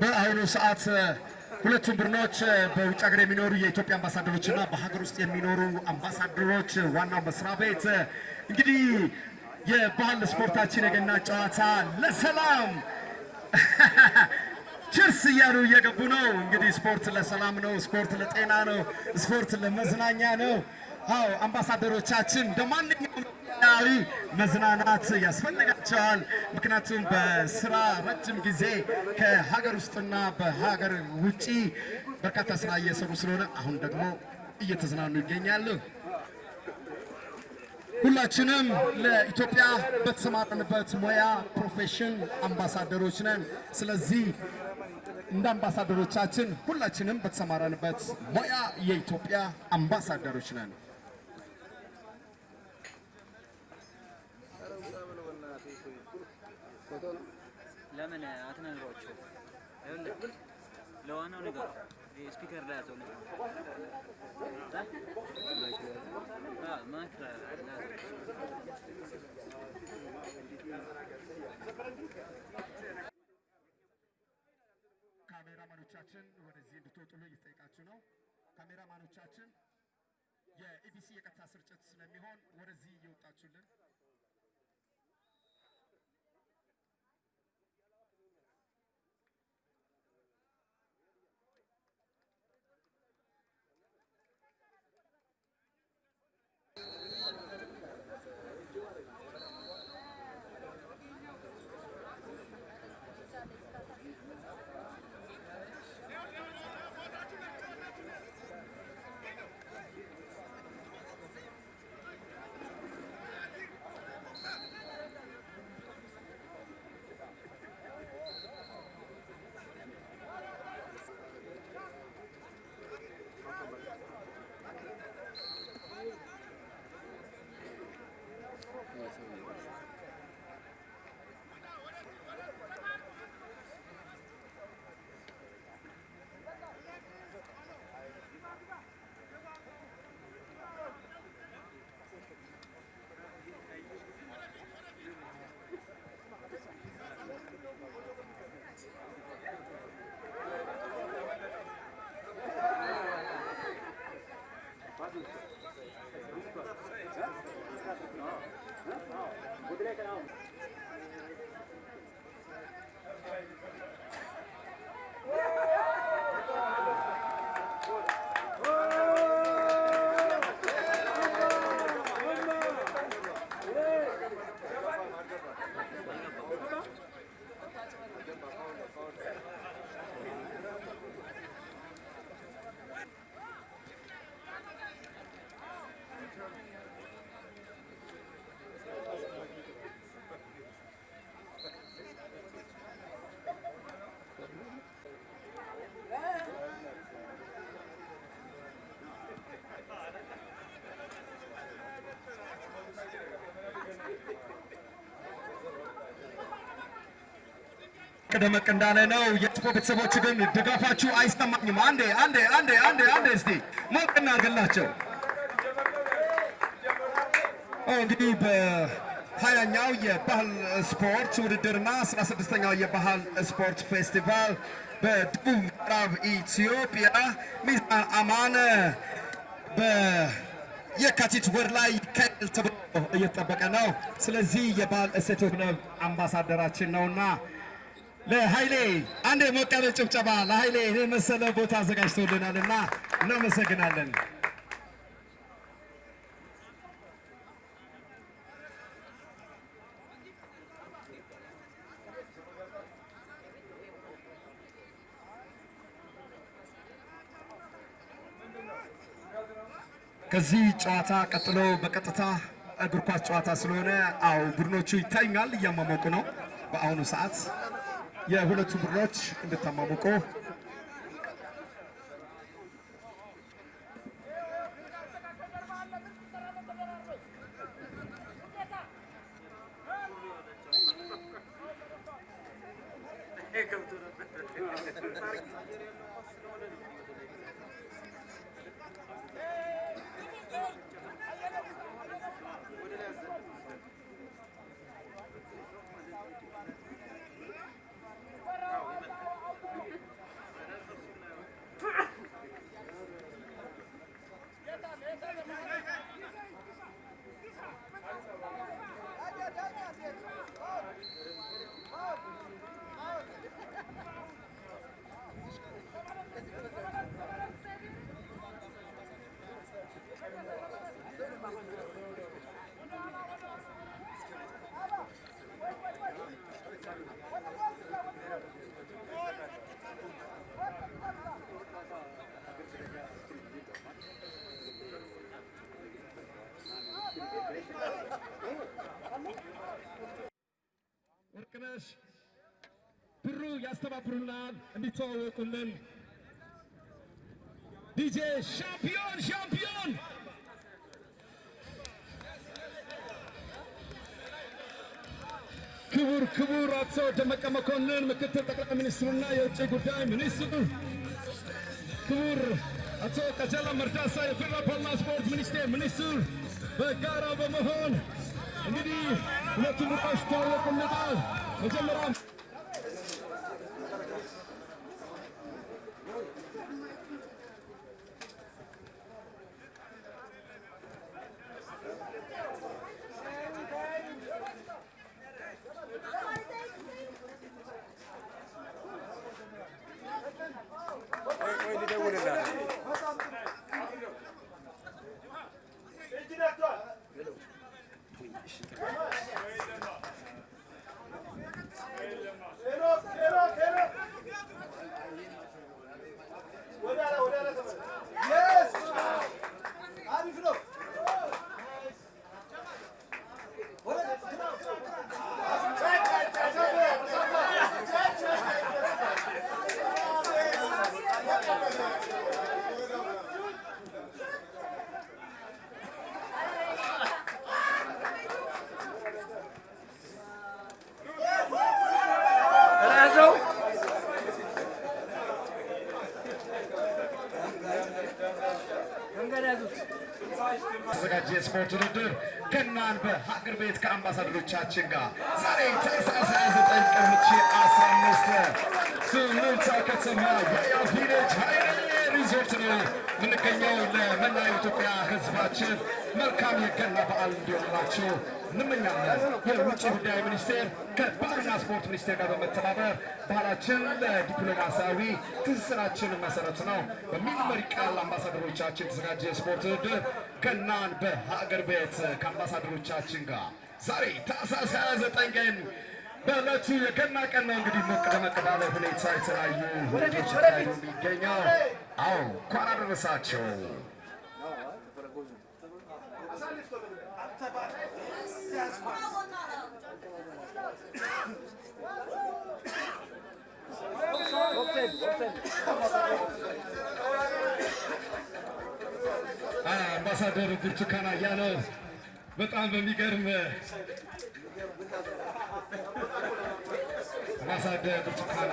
በአሁኑ ሰዓት ሁለቱም ቡድኖች በውጭ ሀገር የሚኖሩ የኢትዮጵያ አምባሳደሮች እና በሀገር ውስጥ የሚኖሩ አምባሳደሮች ዋናው መስሪያ ቤት እንግዲህ የባህል ስፖርታችን የገና ጨዋታ ለሰላም ችርስ እያሉ እየገቡ ነው። እንግዲህ ስፖርት ለሰላም ነው፣ ስፖርት ለጤና ነው፣ ስፖርት ለመዝናኛ ነው። አዎ አምባሳደሮቻችን እንደ ኢትዮጵያዊ መዝናናት ያስፈልጋቸዋል። ምክንያቱም በስራ ረጅም ጊዜ ከሀገር ውስጥና በሀገር ውጪ በርካታ ስራ እየሰሩ ስለሆነ አሁን ደግሞ እየተዝናኑ ይገኛሉ። ሁላችንም ለኢትዮጵያ በተሰማራንበት ሙያ profession አምባሳደሮች ነን። ስለዚህ እንደ አምባሳደሮቻችን ሁላችንም በተሰማራንበት ሙያ የኢትዮጵያ አምባሳደሮች ነን። ለምን አትነግሯቸው? ለዋናው ንገረው። ስፒከር ላይ ያዘው ያዘው። ካሜራማኖቻችን ወደዚህ እንድትወጡልን እየተጠየቃችሁ ነው። ካሜራማኖቻችን የኢቢሲ የቀጥታ ስርጭት ስለሚሆን ወደዚህ እየወጣችሁልን ቅደመቅ እንዳለ ነው። የጭቆ ቤተሰቦች ግን ድጋፋችሁ አይሰማኝም። አንዴ አንዴ አንዴ አንዴ አንዴ እስቲ ሞቅ እናድርግላቸው። እንግዲህ በሀያኛው የባህል ስፖርት ውድድርና አስራ ስድስተኛው የባህል ስፖርት ፌስቲቫል በደቡብ ምዕራብ ኢትዮጵያ ሚዛን አማን በየካቲት ወር ላይ ይካሄዳል ተብሎ እየተጠበቀ ነው። ስለዚህ የባህል እሴቶች አምባሳደራችን ነውና ለኃይሌ አንድ ሞቅ ያለ ጭብጨባ። ለኃይሌ ይህ መሰለ ቦታ አዘጋጅቶልናልና እናመሰግናለን። ከዚህ ጨዋታ ቀጥሎ በቀጥታ እግር ኳስ ጨዋታ ስለሆነ አው ቡድኖቹ ይታዩኛል፣ እያሟሟቁ ነው በአሁኑ ሰዓት የሁለቱ ቡድኖች እንድታሟሙቁ ያስተባብሩናል እንዲተዋወቁልን ዲጄ ሻምፒዮን ሻምፒዮን ክቡር ክቡር አቶ ደመቀ መኮንን ምክትል ጠቅላይ ሚኒስትሩና የውጭ ጉዳይ ሚኒስትሩ ክቡር አቶ ቀጀላ መርዳሳ የፌዴራል ባህልና ስፖርት ሚኒስቴር ሚኒስትር በጋራ በመሆን እንግዲህ ሁለቱ ቡድኖች ተዋወቁልናል። መጀመሪያ ያዘው የስፖርት ውድድር ገናን በሀገር ቤት ከአምባሳደሮቻችን ጋር ዛሬ ታህሳስ 29 ቀን 2015 ሱሉልታ ከተማ የያ ቪሌጅ ሀይሌ ነው የምንገኘው። ለመላው ኢትዮጵያ ሕዝባችን መልካም የገና በዓል እንዲሆንላቸው እንመኛለን። የውጭ ጉዳይ ሚኒስቴር ከባህልና ስፖርት ሚኒስቴር ጋር በመተባበር ባህላችን ለዲፕሎማሲያዊ ትስስራችን መሰረት ነው በሚል መሪ ቃል አምባሳደሮቻችን የተዘጋጀ የስፖርት ውድድር ገናን በሀገር ቤት ከአምባሳደሮቻችን ጋር ዛሬ ታህሳስ 29 ቀን በዕለቱ የገና ቀን ነው። እንግዲህ ሞቅ ደመቅ ባለ ሁኔታ የተለያዩ ሁኔታዎች የሚገኘው አዎ፣ እንኳን አደረሳቸው። አምባሳደር ብርቱካን አያሌው በጣም በሚገርም አምባሳደር ብርቱካን